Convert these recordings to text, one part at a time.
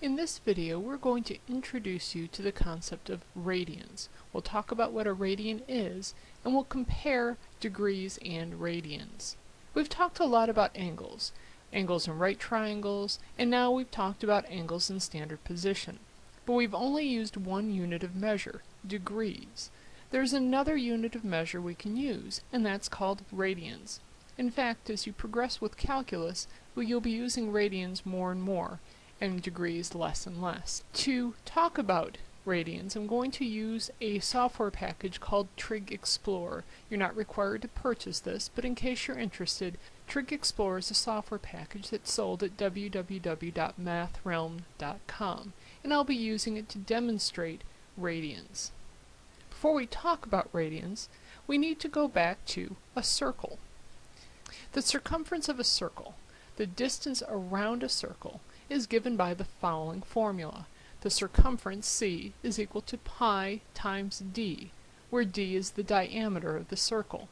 In this video we're going to introduce you to the concept of radians. We'll talk about what a radian is and we'll compare degrees and radians. We've talked a lot about angles, angles in right triangles, and now we've talked about angles in standard position. But we've only used one unit of measure, degrees. There's another unit of measure we can use, and that's called radians. In fact, as you progress with calculus, well, you'll be using radians more and more, and degrees less and less. To talk about radians, I'm going to use a software package called Trig Explorer. You're not required to purchase this, but in case you're interested, Trig Explorer is a software package that's sold at www.mathrealm.com, and I'll be using it to demonstrate radians. Before we talk about radians, we need to go back to a circle. The circumference of a circle, the distance around a circle, is given by the following formula. The circumference c is equal to pi times d, where d is the diameter of the circle.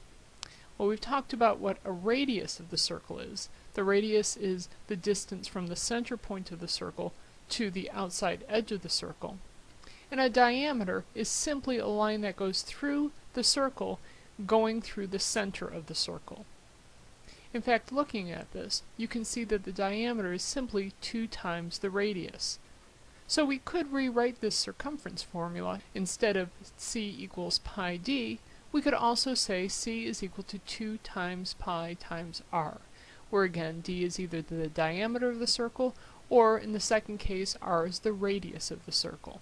Well, we've talked about what a radius of the circle is. The radius is the distance from the center point of the circle to the outside edge of the circle. And a diameter is simply a line that goes through the circle going through the center of the circle. In fact, looking at this, you can see that the diameter is simply 2 times the radius. So we could rewrite this circumference formula. Instead of c equals pi d, we could also say c is equal to 2 times pi times r, where again d is either the diameter of the circle, or in the second case r is the radius of the circle.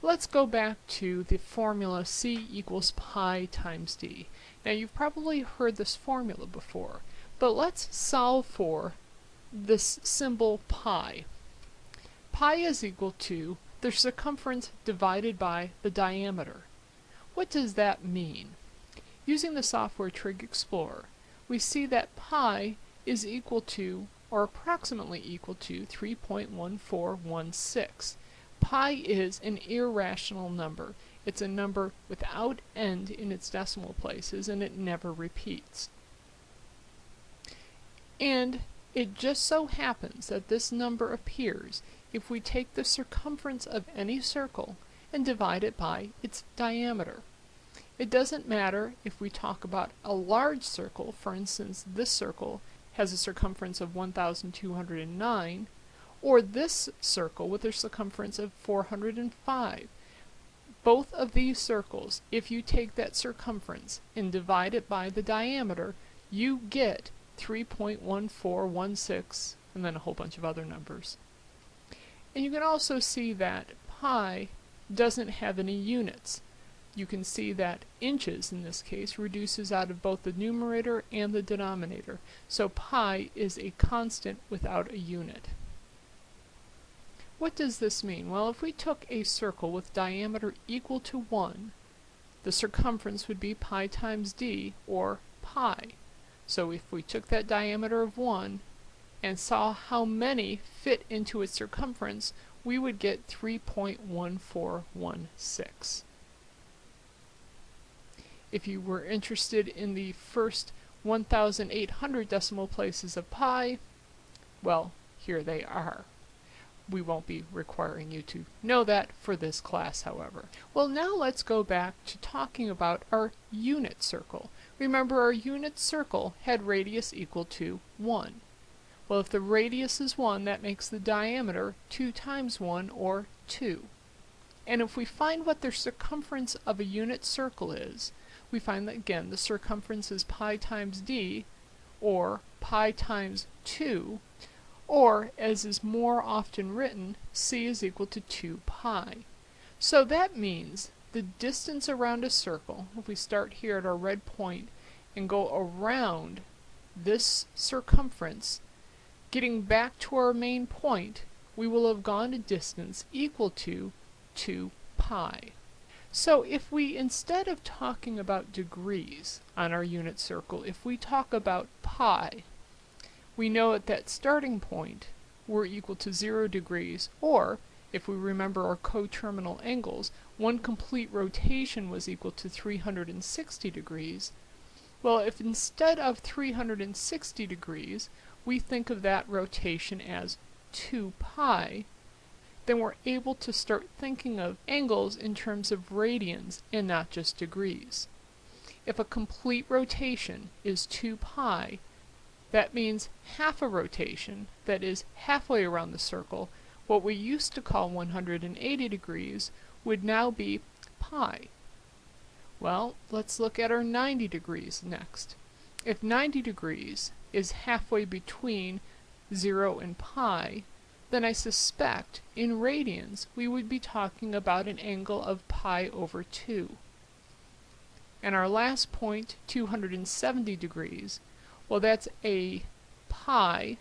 Let's go back to the formula c equals pi times d. Now you've probably heard this formula before, but let's solve for this symbol pi. Pi is equal to the circumference divided by the diameter. What does that mean? Using the software Trig Explorer, we see that pi is equal to, or approximately equal to, 3.1416. Pi is an irrational number. It's a number without end in its decimal places and it never repeats. And it just so happens that this number appears if we take the circumference of any circle and divide it by its diameter. It doesn't matter if we talk about a large circle, for instance this circle has a circumference of 1209, or this circle with a circumference of 405. Both of these circles, if you take that circumference and divide it by the diameter, you get 3.1416 and then a whole bunch of other numbers. And you can also see that pi doesn't have any units. You can see that inches, in this case, reduces out of both the numerator and the denominator, so pi is a constant without a unit. What does this mean? Well, if we took a circle with diameter equal to 1, the circumference would be pi times d, or pi. So if we took that diameter of 1 and saw how many fit into its circumference, we would get 3.1416. If you were interested in the first 1,800 decimal places of pi, well, here they are. We won't be requiring you to know that for this class, however. Well, now let's go back to talking about our unit circle. Remember, our unit circle had radius equal to 1. Well, if the radius is 1, that makes the diameter 2 times 1, or 2. And if we find what the circumference of a unit circle is, we find that, again, the circumference is pi times d, or pi times 2, or, as is more often written, c is equal to 2 pi. So that means the distance around a circle, if we start here at our red point and go around this circumference, getting back to our main point, we will have gone a distance equal to 2 pi. So if we, instead of talking about degrees on our unit circle, if we talk about pi, we know at that starting point we're equal to 0 degrees, or, if we remember our coterminal angles, one complete rotation was equal to 360 degrees. Well, if instead of 360 degrees, we think of that rotation as 2 pi, then we're able to start thinking of angles in terms of radians and not just degrees. If a complete rotation is 2 pi, that means half a rotation, that is halfway around the circle, what we used to call 180 degrees would now be pi. Well, let's look at our 90 degrees next. If 90 degrees is halfway between 0 and pi, then I suspect in radians we would be talking about an angle of pi over 2. And our last point, 270 degrees, well that's a pi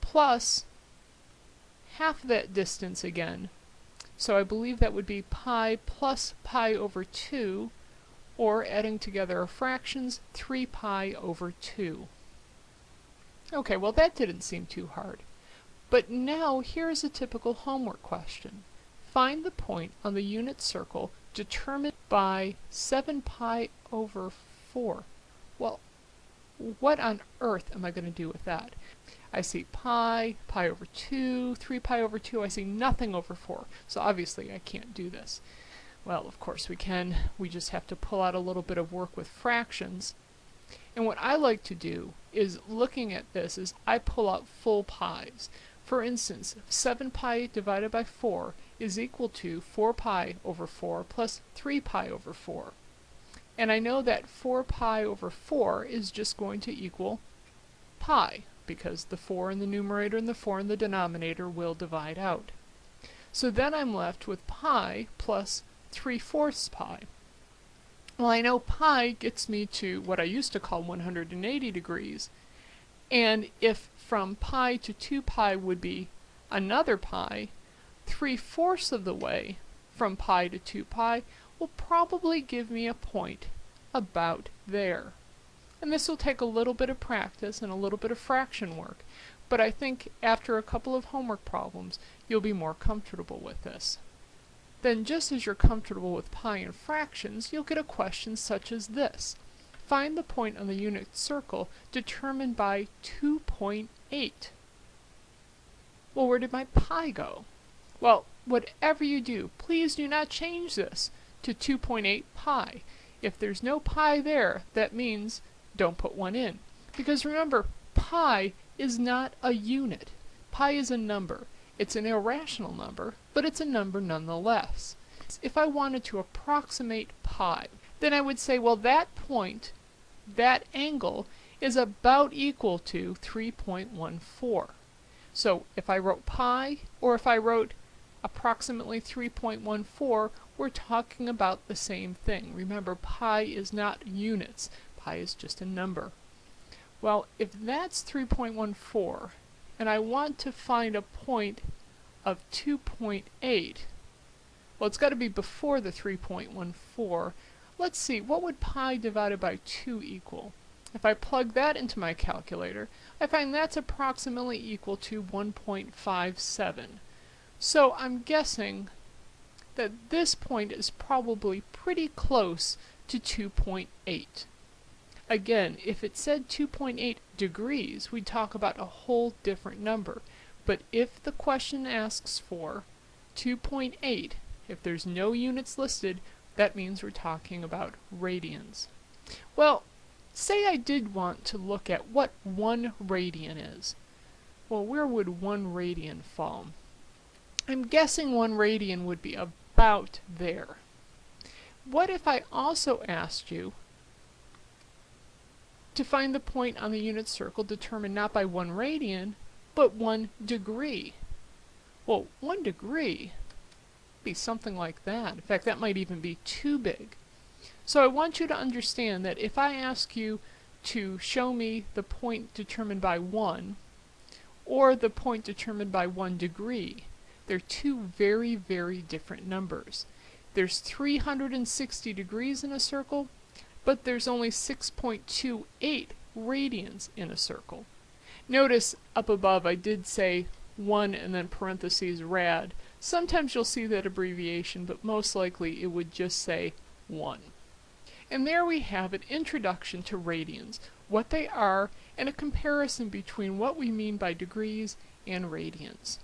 plus half that distance again. So I believe that would be pi plus pi over 2, or adding together our fractions, 3 pi over 2. Okay, well that didn't seem too hard. But now here's a typical homework question. Find the point on the unit circle determined by 7 pi over 4. Well, what on earth am I going to do with that? I see pi, pi over 2, 3 pi over 2, I see nothing over 4. So obviously I can't do this. Well, of course we can. We just have to pull out a little bit of work with fractions. And what I like to do is looking at this is I pull out full pi's. For instance, 7 pi divided by 4 is equal to 4 pi over 4 plus 3 pi over 4. And I know that 4 pi over 4 is just going to equal pi, because the 4 in the numerator and the 4 in the denominator will divide out. So then I'm left with pi plus 3 fourths pi. Well, I know pi gets me to what I used to call 180 degrees, and if from pi to 2 pi would be another pi, 3 fourths of the way from pi to 2 pi will probably give me a point about there. And this will take a little bit of practice and a little bit of fraction work, but I think after a couple of homework problems, you'll be more comfortable with this. Then just as you're comfortable with pi and fractions, you'll get a question such as this. Find the point on the unit circle determined by 2.8. Well, where did my pi go? Well, whatever you do, please do not change this to 2.8 pi. If there's no pi there, that means don't put one in. Because remember, pi is not a unit. Pi is a number. It's an irrational number, but it's a number nonetheless. If I wanted to approximate pi, then I would say, well, that point, that angle, is about equal to 3.14. So if I wrote pi, or if I wrote approximately 3.14, we're talking about the same thing. Remember, pi is not units. Pi is just a number. Well, if that's 3.14, and I want to find a point of 2.8, well, it's got to be before the 3.14. Let's see, what would pi divided by 2 equal? If I plug that into my calculator, I find that's approximately equal to 1.57. So I'm guessing that this point is probably pretty close to 2.8. Again, if it said 2.8 degrees, we'd talk about a whole different number. But if the question asks for 2.8, if there's no units listed, that means we're talking about radians. Well, say I did want to look at what one radian is. Well, where would one radian fall? I'm guessing one radian would be about there. What if I also asked you to find the point on the unit circle determined not by one radian, but one degree? Well, one degree be something like that. In fact, that might even be too big. So I want you to understand that if I ask you to show me the point determined by 1, or the point determined by 1 degree, they're two very, very different numbers. There's 360 degrees in a circle, but there's only 6.28 radians in a circle. Notice up above I did say 1 and then parentheses rad. Sometimes you'll see that abbreviation, but most likely it would just say 1. And there we have an introduction to radians, what they are, and a comparison between what we mean by degrees and radians.